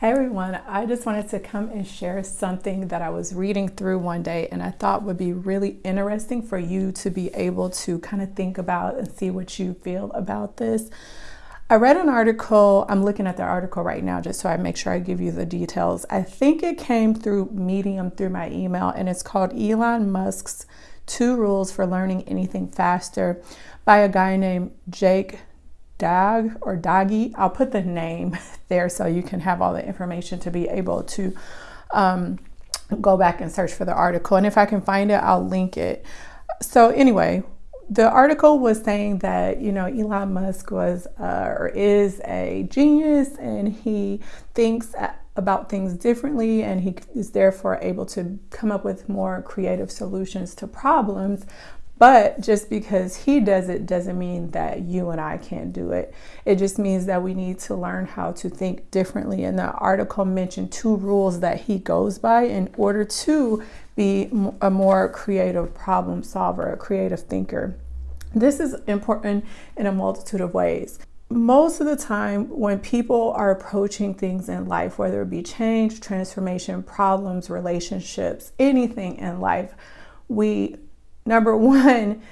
Hey everyone, I just wanted to come and share something that I was reading through one day and I thought would be really interesting for you to be able to kind of think about and see what you feel about this. I read an article, I'm looking at the article right now just so I make sure I give you the details. I think it came through Medium through my email and it's called Elon Musk's Two Rules for Learning Anything Faster by a guy named Jake Dag or Doggy. I'll put the name there so you can have all the information to be able to um, go back and search for the article. And if I can find it, I'll link it. So anyway, the article was saying that you know Elon Musk was uh, or is a genius and he thinks about things differently and he is therefore able to come up with more creative solutions to problems but just because he does it doesn't mean that you and I can't do it. It just means that we need to learn how to think differently. And the article mentioned two rules that he goes by in order to be a more creative problem solver, a creative thinker. This is important in a multitude of ways. Most of the time, when people are approaching things in life, whether it be change, transformation, problems, relationships, anything in life, we Number one,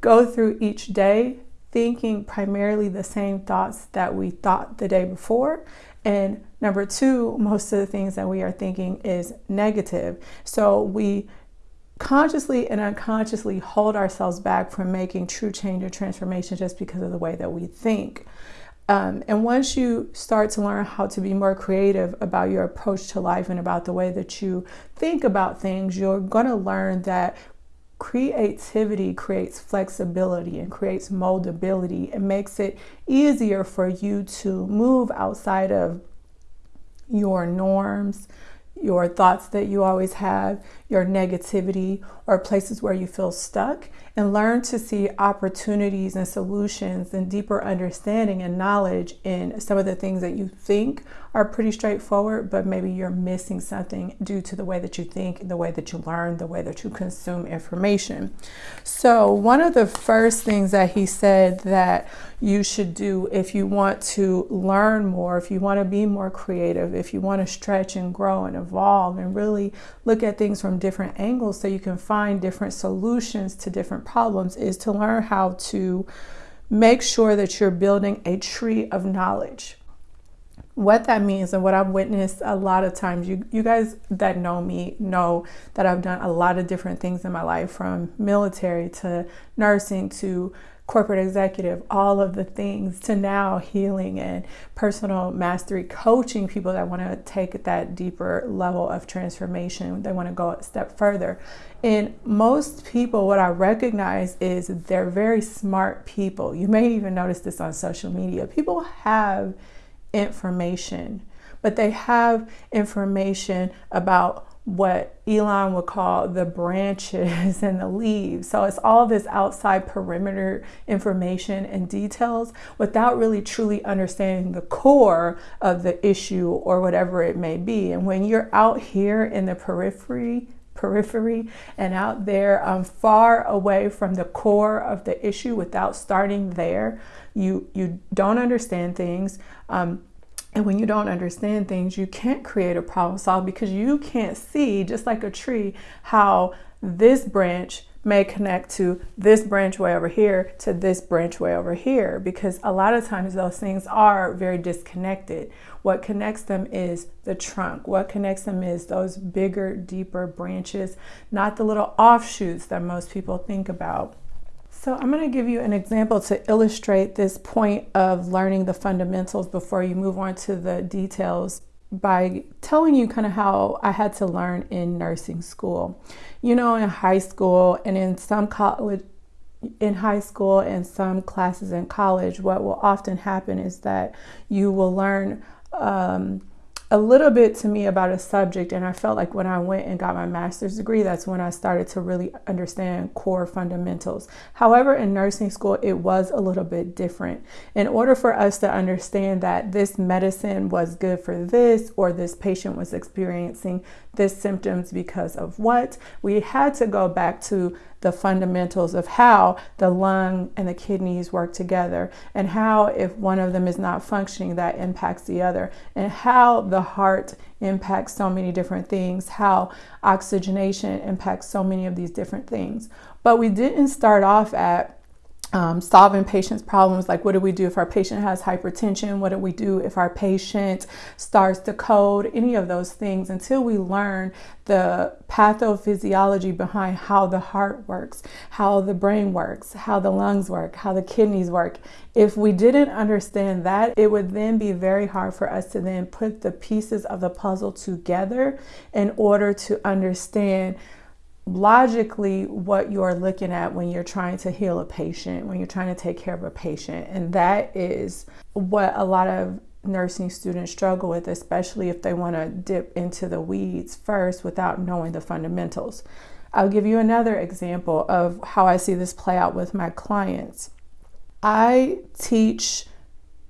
go through each day thinking primarily the same thoughts that we thought the day before. And number two, most of the things that we are thinking is negative. So we consciously and unconsciously hold ourselves back from making true change or transformation just because of the way that we think. Um, and once you start to learn how to be more creative about your approach to life and about the way that you think about things, you're going to learn that creativity creates flexibility and creates moldability. It makes it easier for you to move outside of your norms, your thoughts that you always have, your negativity, or places where you feel stuck, and learn to see opportunities and solutions and deeper understanding and knowledge in some of the things that you think are pretty straightforward, but maybe you're missing something due to the way that you think, the way that you learn, the way that you consume information. So, one of the first things that he said that you should do if you want to learn more, if you want to be more creative, if you want to stretch and grow and evolve and really look at things from different angles so you can find different solutions to different problems, is to learn how to make sure that you're building a tree of knowledge what that means and what I've witnessed a lot of times. You, you guys that know me know that I've done a lot of different things in my life from military to nursing to corporate executive, all of the things to now healing and personal mastery, coaching people that want to take that deeper level of transformation. They want to go a step further. And most people, what I recognize is they're very smart people. You may even notice this on social media. People have information, but they have information about what Elon would call the branches and the leaves. So it's all this outside perimeter information and details without really truly understanding the core of the issue or whatever it may be. And when you're out here in the periphery, periphery and out there um, far away from the core of the issue without starting there, you, you don't understand things. Um, and when you don't understand things, you can't create a problem solve because you can't see, just like a tree, how this branch may connect to this branch way over here to this branch way over here because a lot of times those things are very disconnected. What connects them is the trunk. What connects them is those bigger, deeper branches, not the little offshoots that most people think about. So I'm going to give you an example to illustrate this point of learning the fundamentals before you move on to the details by telling you kind of how I had to learn in nursing school. You know, in high school and in some college in high school and some classes in college, what will often happen is that you will learn um, a little bit to me about a subject and I felt like when I went and got my master's degree that's when I started to really understand core fundamentals. However, in nursing school it was a little bit different. In order for us to understand that this medicine was good for this or this patient was experiencing this symptoms because of what, we had to go back to the fundamentals of how the lung and the kidneys work together, and how if one of them is not functioning, that impacts the other, and how the heart impacts so many different things, how oxygenation impacts so many of these different things. But we didn't start off at um, solving patients' problems like what do we do if our patient has hypertension? What do we do if our patient starts to code? Any of those things until we learn the pathophysiology behind how the heart works, how the brain works, how the lungs work, how the kidneys work. If we didn't understand that, it would then be very hard for us to then put the pieces of the puzzle together in order to understand logically what you're looking at when you're trying to heal a patient, when you're trying to take care of a patient. And that is what a lot of nursing students struggle with, especially if they want to dip into the weeds first without knowing the fundamentals. I'll give you another example of how I see this play out with my clients. I teach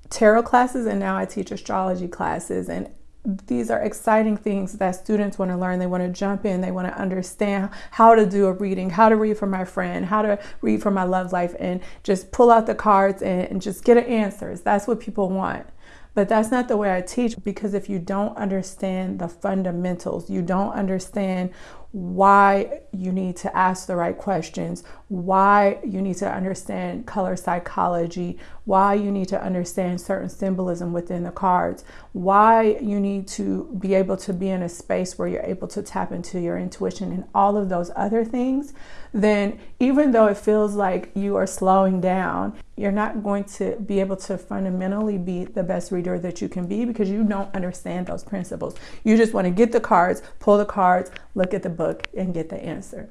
tarot classes and now I teach astrology classes and these are exciting things that students want to learn. They want to jump in, they want to understand how to do a reading, how to read for my friend, how to read for my love life, and just pull out the cards and, and just get answers. That's what people want. But that's not the way I teach because if you don't understand the fundamentals, you don't understand why you need to ask the right questions, why you need to understand color psychology, why you need to understand certain symbolism within the cards, why you need to be able to be in a space where you're able to tap into your intuition and all of those other things, then even though it feels like you are slowing down, you're not going to be able to fundamentally be the best reader that you can be because you don't understand those principles. You just want to get the cards, pull the cards, look at the book, and get the answer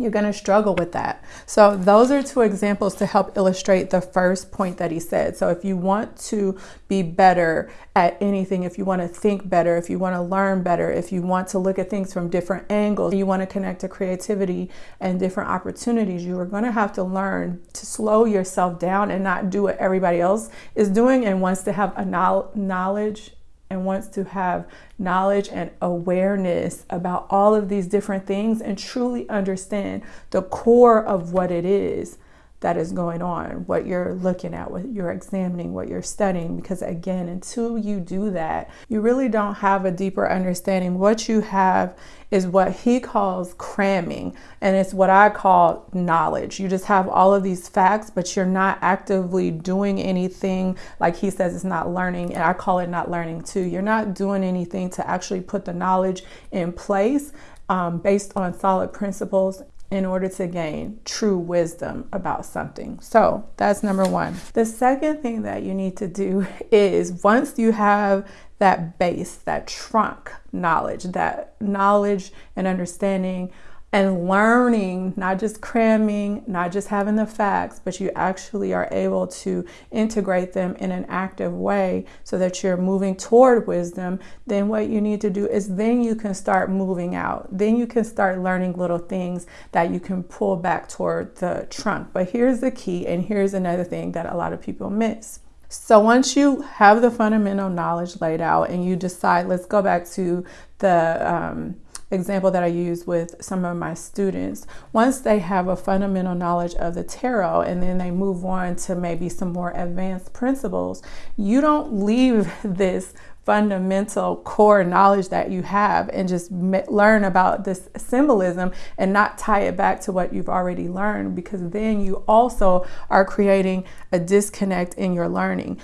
you're going to struggle with that. So those are two examples to help illustrate the first point that he said. So if you want to be better at anything, if you want to think better, if you want to learn better, if you want to look at things from different angles, you want to connect to creativity and different opportunities, you are going to have to learn to slow yourself down and not do what everybody else is doing and wants to have a knowledge and wants to have knowledge and awareness about all of these different things and truly understand the core of what it is that is going on, what you're looking at, what you're examining, what you're studying. Because again, until you do that, you really don't have a deeper understanding. What you have is what he calls cramming, and it's what I call knowledge. You just have all of these facts, but you're not actively doing anything. Like he says, it's not learning, and I call it not learning too. You're not doing anything to actually put the knowledge in place um, based on solid principles in order to gain true wisdom about something. So that's number one. The second thing that you need to do is once you have that base, that trunk knowledge, that knowledge and understanding and learning, not just cramming, not just having the facts, but you actually are able to integrate them in an active way so that you're moving toward wisdom, then what you need to do is then you can start moving out. Then you can start learning little things that you can pull back toward the trunk. But here's the key, and here's another thing that a lot of people miss. So once you have the fundamental knowledge laid out and you decide, let's go back to the um, example that I use with some of my students, once they have a fundamental knowledge of the tarot and then they move on to maybe some more advanced principles, you don't leave this fundamental core knowledge that you have and just learn about this symbolism and not tie it back to what you've already learned because then you also are creating a disconnect in your learning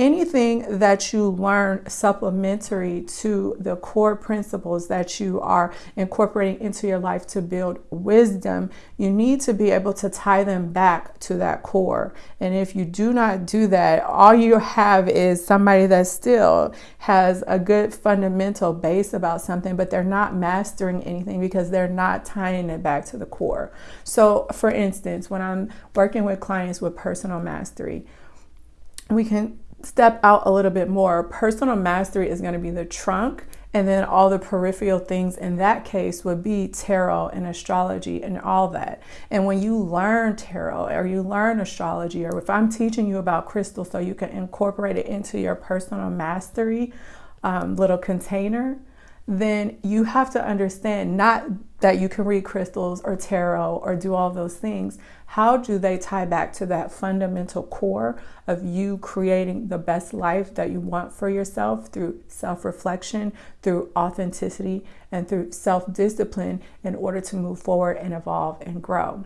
anything that you learn supplementary to the core principles that you are incorporating into your life to build wisdom, you need to be able to tie them back to that core. And if you do not do that, all you have is somebody that still has a good fundamental base about something, but they're not mastering anything because they're not tying it back to the core. So, for instance, when I'm working with clients with personal mastery, we can step out a little bit more, personal mastery is going to be the trunk, and then all the peripheral things in that case would be tarot and astrology and all that. And when you learn tarot or you learn astrology, or if I'm teaching you about crystals so you can incorporate it into your personal mastery um, little container, then you have to understand not that you can read crystals or tarot or do all those things. How do they tie back to that fundamental core of you creating the best life that you want for yourself through self reflection, through authenticity, and through self discipline in order to move forward and evolve and grow?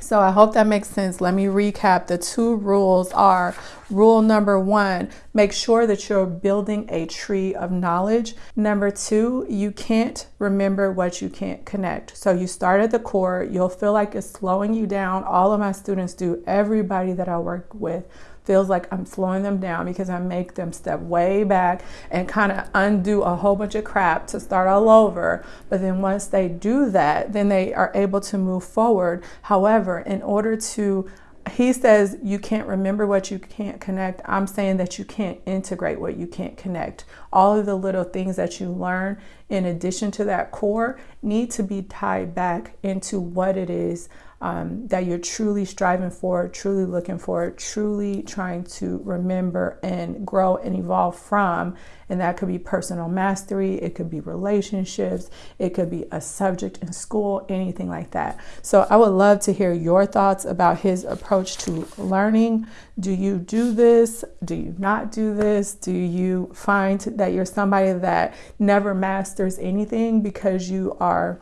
So I hope that makes sense. Let me recap. The two rules are rule number one, make sure that you're building a tree of knowledge. Number two, you can't remember what you can't connect. So you start at the core, you'll feel like it's slowing you down. All of my students do, everybody that I work with feels like I'm slowing them down because I make them step way back and kind of undo a whole bunch of crap to start all over. But then once they do that, then they are able to move forward. However, in order to he says you can't remember what you can't connect. I'm saying that you can't integrate what you can't connect. All of the little things that you learn in addition to that core need to be tied back into what it is um, that you're truly striving for, truly looking for, truly trying to remember and grow and evolve from. And that could be personal mastery, it could be relationships, it could be a subject in school, anything like that. So I would love to hear your thoughts about his approach to learning. Do you do this? Do you not do this? Do you find that you're somebody that never masters anything because you are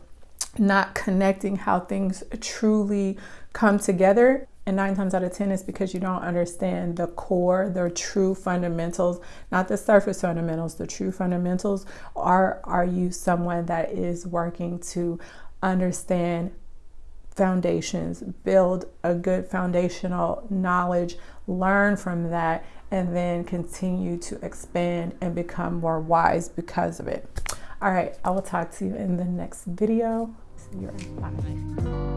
not connecting how things truly come together. And nine times out of 10 is because you don't understand the core, the true fundamentals, not the surface fundamentals, the true fundamentals. Are, are you someone that is working to understand foundations, build a good foundational knowledge, learn from that, and then continue to expand and become more wise because of it. All right, I will talk to you in the next video. See you. Bye.